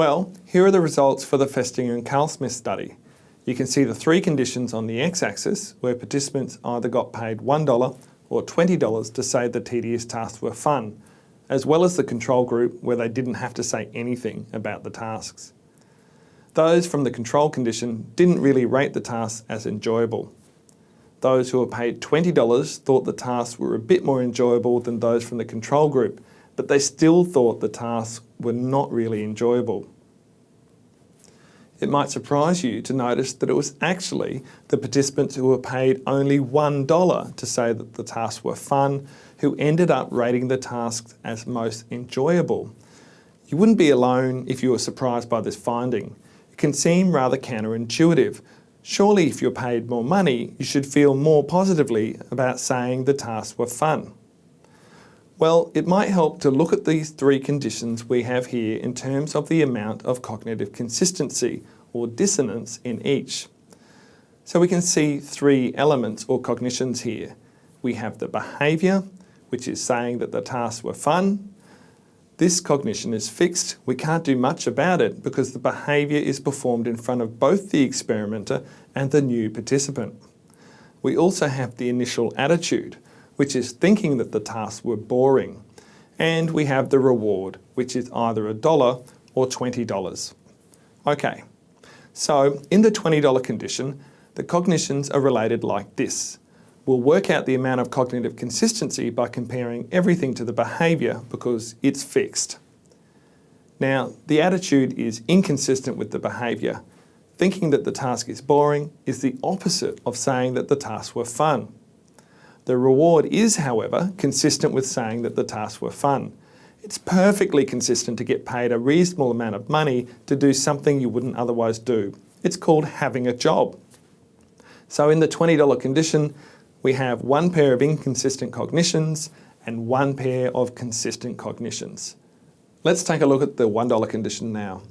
Well, here are the results for the Festinger and Carlsmith study. You can see the three conditions on the x-axis where participants either got paid $1 or $20 to say the tedious tasks were fun, as well as the control group where they didn't have to say anything about the tasks. Those from the control condition didn't really rate the tasks as enjoyable. Those who were paid $20 thought the tasks were a bit more enjoyable than those from the control group, but they still thought the tasks were not really enjoyable. It might surprise you to notice that it was actually the participants who were paid only $1 to say that the tasks were fun who ended up rating the tasks as most enjoyable. You wouldn't be alone if you were surprised by this finding. It can seem rather counterintuitive, Surely if you're paid more money, you should feel more positively about saying the tasks were fun. Well, it might help to look at these three conditions we have here in terms of the amount of cognitive consistency or dissonance in each. So we can see three elements or cognitions here. We have the behaviour, which is saying that the tasks were fun, this cognition is fixed. We can't do much about it because the behaviour is performed in front of both the experimenter and the new participant. We also have the initial attitude, which is thinking that the tasks were boring. And we have the reward, which is either a dollar or $20. Okay, so in the $20 condition, the cognitions are related like this. We'll work out the amount of cognitive consistency by comparing everything to the behaviour because it's fixed. Now, the attitude is inconsistent with the behaviour. Thinking that the task is boring is the opposite of saying that the tasks were fun. The reward is, however, consistent with saying that the tasks were fun. It's perfectly consistent to get paid a reasonable amount of money to do something you wouldn't otherwise do. It's called having a job. So in the $20 condition, we have one pair of inconsistent cognitions and one pair of consistent cognitions. Let's take a look at the $1 condition now.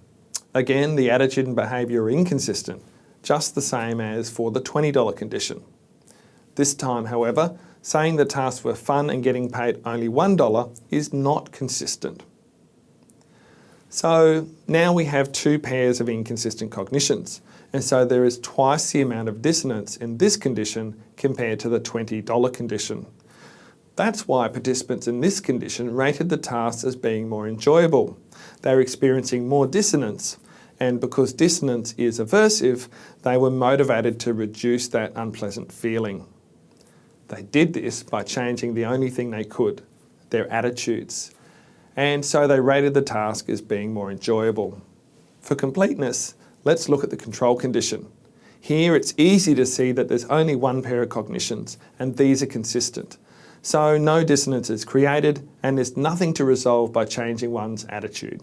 Again, the attitude and behaviour are inconsistent, just the same as for the $20 condition. This time, however, saying the tasks were fun and getting paid only $1 is not consistent. So now we have two pairs of inconsistent cognitions, and so there is twice the amount of dissonance in this condition compared to the $20 condition. That's why participants in this condition rated the tasks as being more enjoyable. They're experiencing more dissonance, and because dissonance is aversive, they were motivated to reduce that unpleasant feeling. They did this by changing the only thing they could, their attitudes. And so they rated the task as being more enjoyable. For completeness, Let's look at the control condition. Here it's easy to see that there's only one pair of cognitions and these are consistent. So no dissonance is created and there's nothing to resolve by changing one's attitude.